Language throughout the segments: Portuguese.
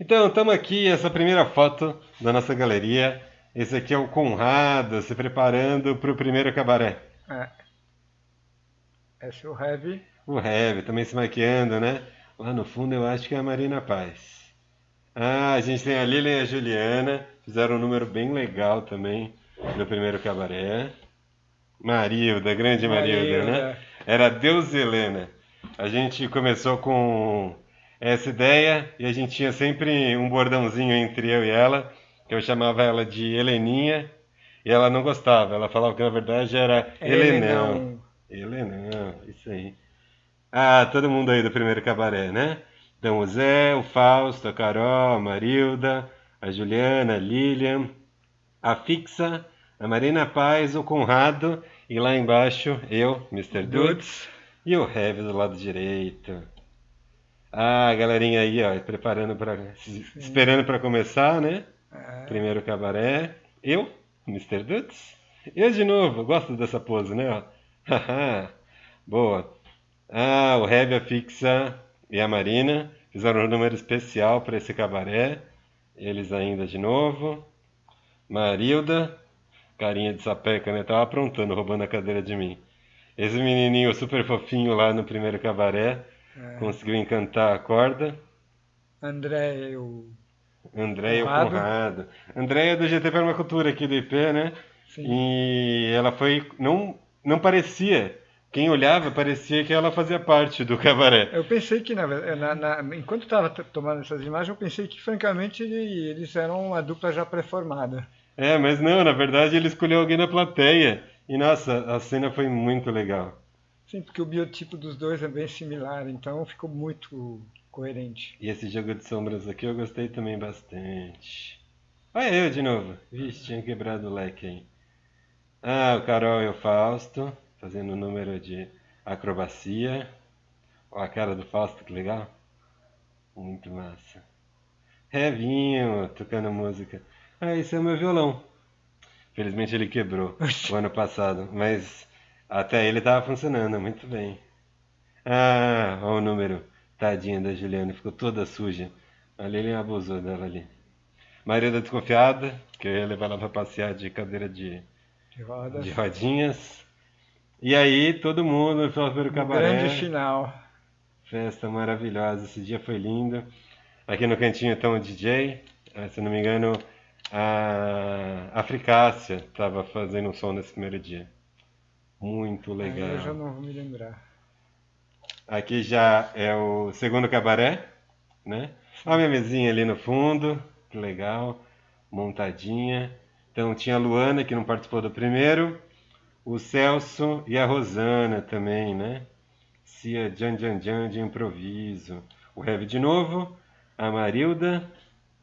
Então, estamos aqui, essa primeira foto da nossa galeria. Esse aqui é o Conrado se preparando para o primeiro cabaré. É. Esse é o Heavy. O Heavy, também se maquiando, né? Lá no fundo eu acho que é a Marina Paz. Ah, a gente tem a Lilian e a Juliana. Fizeram um número bem legal também no primeiro cabaré. Marilda, grande Marilda, Marilda. né? Era Deus Helena. A gente começou com essa ideia e a gente tinha sempre um bordãozinho entre eu e ela, que eu chamava ela de Heleninha, e ela não gostava. Ela falava que na verdade era Helenão. Helenão, isso aí. Ah, todo mundo aí do primeiro cabaré, né? Então o Zé, o Fausto, a Carol, a Marilda, a Juliana, a Lilian, a Fixa, a Marina Paz, o Conrado e lá embaixo eu, Mr. Dudes, e o Heavy do lado direito. Ah, a galerinha aí, ó, preparando para esperando para começar, né? É. Primeiro cabaré. Eu, Mr. Dudes. Eu de novo, gosto dessa pose, né? Boa. Ah, o Heavy, a Fixa e a Marina fizeram um número especial para esse cabaré. Eles ainda de novo. Marilda, carinha de sapeca, né? Tava aprontando, roubando a cadeira de mim. Esse menininho super fofinho lá no primeiro cabaré é. conseguiu encantar a corda. André, o. André e o Conrado. André é do GT Permacultura aqui do IP, né? Sim. E ela foi. Não, não parecia quem olhava parecia que ela fazia parte do cabaré. Eu pensei que, na, na, na enquanto estava tomando essas imagens, eu pensei que, francamente, eles eram uma dupla já pré-formada. É, mas não, na verdade ele escolheu alguém na plateia. E nossa, a cena foi muito legal. Sim, porque o biotipo dos dois é bem similar, então ficou muito coerente. E esse jogo de sombras aqui eu gostei também bastante. Olha eu de novo. Vixe, tinha quebrado o leque aí. Ah, o Carol e o Fausto fazendo o número de acrobacia. Olha a cara do Fausto, que legal. Muito massa. Revinho, tocando música. Ah, esse é o meu violão. Felizmente ele quebrou o ano passado, mas até ele estava funcionando muito bem. Ah, olha o número. Tadinha da Juliana, ficou toda suja. Ali ele abusou dela ali. Maria da Desconfiada, que eu ia levar ela para passear de cadeira de, de, de rodinhas. E aí, todo mundo foi ver o cabaré. Grande final. Festa maravilhosa, esse dia foi lindo. Aqui no cantinho então o DJ, se não me engano, a Africácia estava fazendo um som nesse primeiro dia. Muito legal. eu já não vou me lembrar. Aqui já é o segundo cabaré, né? Olha a minha mesinha ali no fundo, que legal, montadinha. Então tinha a Luana que não participou do primeiro, o Celso e a Rosana também, né? Cia Jan Jan Jan de improviso. O Heavy de novo. A Marilda,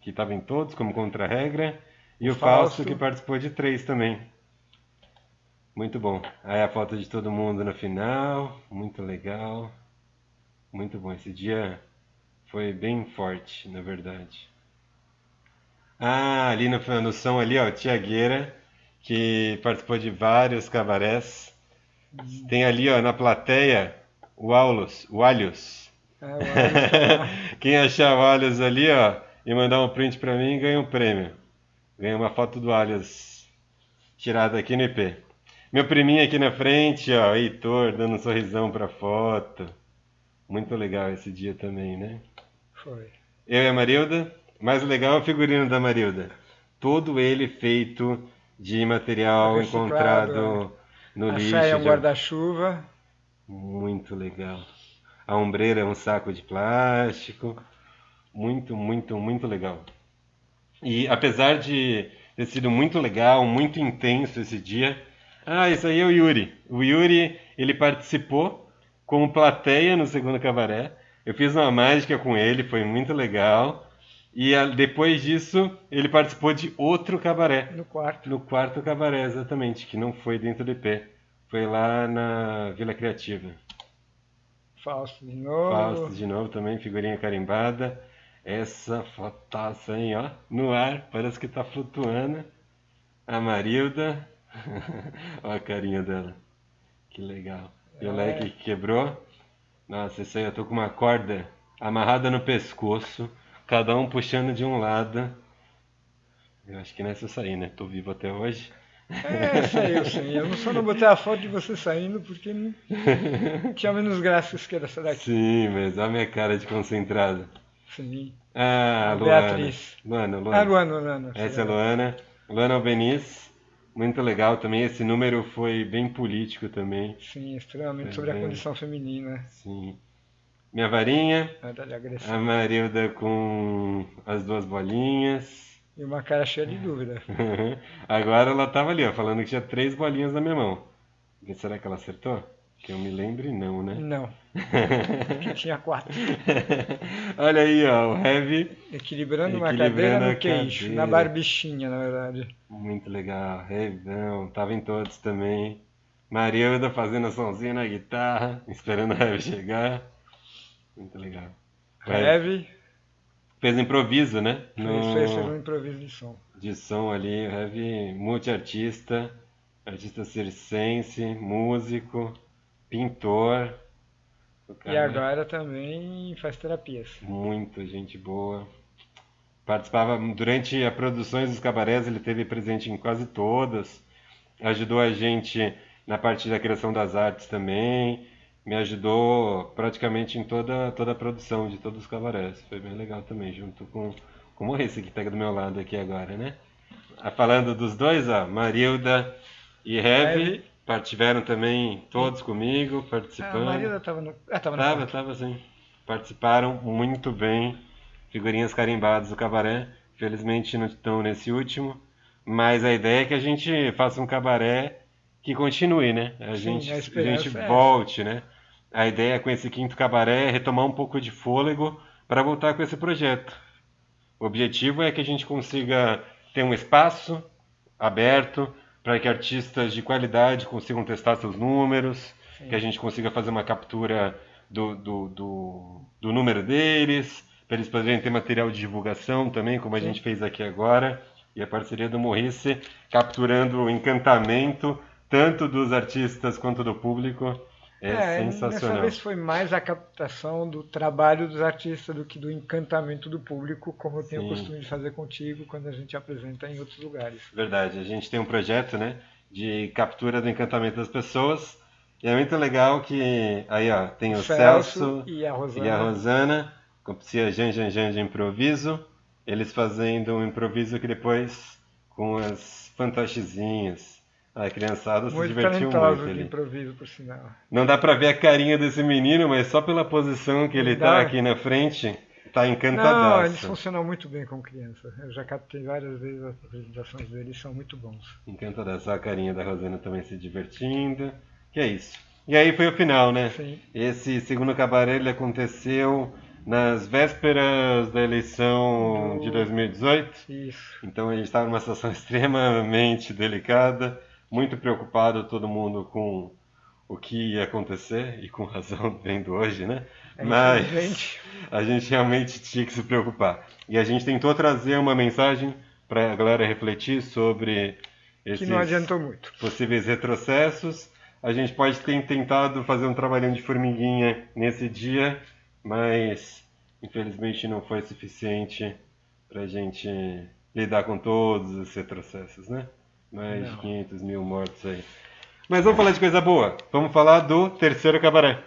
que estava em todos como contra-regra. E o, o Fausto, que participou de três também. Muito bom. Aí a foto de todo mundo no final. Muito legal. Muito bom. Esse dia foi bem forte, na verdade. Ah, ali no, no som ali, ó, Tiagueira que participou de vários cabarés. Tem ali, ó, na plateia, o Aulus, o Alius. É, o Quem achar o Alius ali, ó, e mandar um print para mim, ganha um prêmio. Ganha uma foto do Alius tirada aqui no IP. Meu priminho aqui na frente, ó, Heitor, dando um sorrisão pra foto. Muito legal esse dia também, né? Foi. Eu e a Marilda. Mais legal é o figurino da Marilda. Todo ele feito de material encontrado no a lixo. é um guarda-chuva. Muito legal. A ombreira é um saco de plástico. Muito, muito, muito legal. E apesar de ter sido muito legal, muito intenso esse dia. Ah, isso aí é o Yuri. O Yuri, ele participou como plateia no segundo cabaré. Eu fiz uma mágica com ele, foi muito legal. E a, depois disso, ele participou de outro cabaré. No quarto. No quarto cabaré, exatamente, que não foi dentro do IP. Foi lá na Vila Criativa. Fausto de novo. Fausto de novo também, figurinha carimbada. Essa fotaça aí, ó, no ar, parece que tá flutuando. A Marilda. Olha a carinha dela. Que legal. E o é. leque que quebrou. Nossa, isso aí eu tô com uma corda amarrada no pescoço cada um puxando de um lado. Eu acho que nessa eu saí, né? Tô vivo até hoje. É, saiu sim. Eu só não botei a foto de você saindo porque não... tinha menos graça que essa daqui. Sim, mas olha a minha cara de concentrado. Sim. Ah, A Luana. Beatriz. Luana, Luana. Ah, Luana, Luana. Essa é a Luana. Luana Albeniz. Muito legal também. Esse número foi bem político também. Sim, extremamente Tá sobre a condição feminina. Sim. Minha varinha. A. Marilda com as duas bolinhas. E uma cara cheia de dúvida. Agora ela tava ali, ó, falando que tinha três bolinhas na minha mão. Será que ela acertou? Que eu me lembre, não, né? Não, que tinha quatro. Olha aí, ó, o Heavy. Equilibrando uma Equilibrando cadeira a no queixo, cadeira. na barbichinha, na verdade. Muito legal. Heavy, não, tava em todos também. Marilda fazendo a somzinha na guitarra, esperando o Heavy chegar. Muito legal. O Heavy Fez improviso, né? fez, fez um improviso de som. de som ali, o Heavy multiartista, artista circense, músico, pintor. E agora também faz terapias. Muito gente boa. Participava durante a produções dos cabarés, ele teve presente em quase todas. Ajudou a gente na parte da criação das artes também. Me ajudou praticamente em toda, toda a produção de todos os cabarés. Foi bem legal também, junto com, com o esse que pega do meu lado aqui agora, né? Ah, Falando dos dois, ó, Marilda e Heavy. Partiveram também todos comigo, Ah, participando. a Maria tava no. Ah, tava no Tava, quarto. tava sim. Participaram muito bem. Figurinhas carimbadas do cabaré. Felizmente não estão nesse último. Mas a ideia é que a gente faça um cabaré que continue, né? A Sim, gente, a a gente é essa. volte, né? A ideia com esse quinto cabaré é retomar um pouco de fôlego para voltar com esse projeto. O objetivo é que a gente consiga ter um espaço aberto para que artistas de qualidade consigam testar seus números, Sim. que a gente consiga fazer uma captura do, do, do, do número deles, para eles poderem ter material de divulgação também, como a Sim. gente fez aqui agora. E a parceria do Morrice capturando o encantamento tanto dos artistas quanto do público. É, Dessa sensacional. vez foi mais a captação do trabalho dos artistas do que do encantamento do público, como eu tenho Sim. o costume de fazer contigo quando a gente apresenta em outros lugares. Verdade, a gente tem um projeto, né, de captura do encantamento das pessoas. E é muito legal que aí, ó, tem o Celso, e a Rosana. e a Rosana, com a Jan Jan Jan de improviso, eles fazendo um improviso que depois com as fantochezinhas. A criançada se muito divertiu muito de ali. improviso, por sinal. Não dá pra ver a carinha desse menino, mas só pela posição que ele Não dá. tá aqui na frente, tá Não, eles encantadaço. funcionam muito bem como criança. Eu já captei várias vezes as apresentações deles, são muito bons. Encantadaço. A carinha da Rosana também se divertindo. Que é isso. E aí foi o final, né? Sim. Esse segundo cabaré ele aconteceu nas vésperas da eleição de 2018. Isso. Então a gente estava numa situação extremamente delicada, muito preocupado todo mundo com o que ia acontecer e com razão vendo hoje, né? É, Mas a gente realmente tinha que se preocupar. E a gente tentou trazer uma mensagem para a galera refletir sobre Que esses não adiantou muito. possíveis retrocessos. A gente pode ter tentado fazer um trabalhinho de formiguinha nesse dia, mas infelizmente não foi suficiente para a gente lidar com todos os retrocessos, né? Mais de Não. 500 mil mortos aí. Mas vamos falar de coisa boa. Vamos falar do terceiro cabaré.